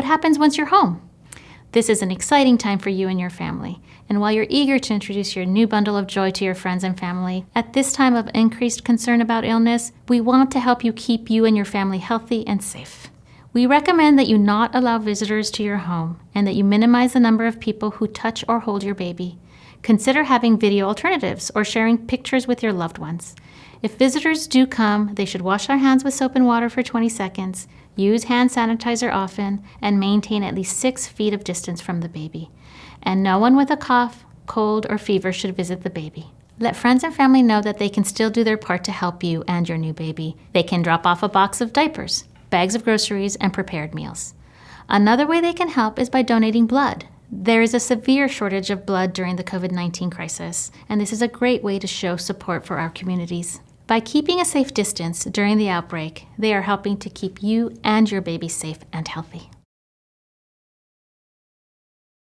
What happens once you're home? This is an exciting time for you and your family. And while you're eager to introduce your new bundle of joy to your friends and family, at this time of increased concern about illness, we want to help you keep you and your family healthy and safe. We recommend that you not allow visitors to your home and that you minimize the number of people who touch or hold your baby. Consider having video alternatives or sharing pictures with your loved ones. If visitors do come, they should wash their hands with soap and water for 20 seconds, use hand sanitizer often, and maintain at least six feet of distance from the baby. And no one with a cough, cold, or fever should visit the baby. Let friends and family know that they can still do their part to help you and your new baby. They can drop off a box of diapers, bags of groceries, and prepared meals. Another way they can help is by donating blood. There is a severe shortage of blood during the COVID 19 crisis, and this is a great way to show support for our communities. By keeping a safe distance during the outbreak, they are helping to keep you and your baby safe and healthy.